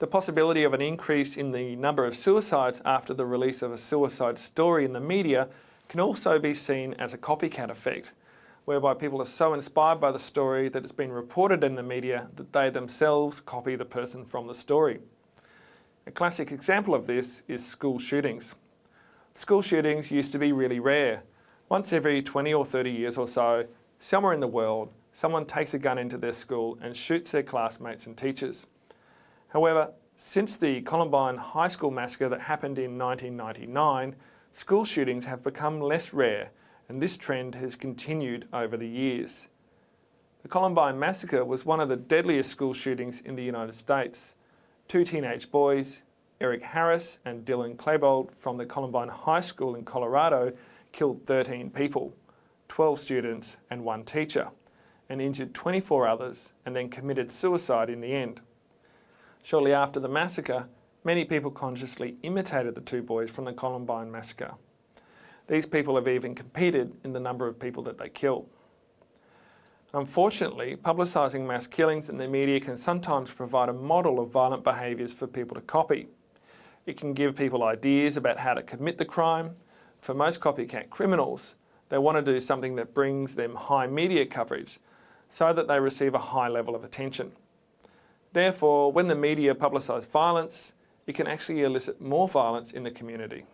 The possibility of an increase in the number of suicides after the release of a suicide story in the media can also be seen as a copycat effect, whereby people are so inspired by the story that it's been reported in the media that they themselves copy the person from the story. A classic example of this is school shootings. School shootings used to be really rare. Once every 20 or 30 years or so, somewhere in the world, someone takes a gun into their school and shoots their classmates and teachers. However, since the Columbine High School massacre that happened in 1999, school shootings have become less rare and this trend has continued over the years. The Columbine massacre was one of the deadliest school shootings in the United States. Two teenage boys, Eric Harris and Dylan Klebold from the Columbine High School in Colorado killed 13 people, 12 students and one teacher, and injured 24 others and then committed suicide in the end. Shortly after the massacre, many people consciously imitated the two boys from the Columbine massacre. These people have even competed in the number of people that they kill. Unfortunately, publicising mass killings in the media can sometimes provide a model of violent behaviours for people to copy. It can give people ideas about how to commit the crime. For most copycat criminals, they want to do something that brings them high media coverage so that they receive a high level of attention. Therefore, when the media publicise violence, it can actually elicit more violence in the community.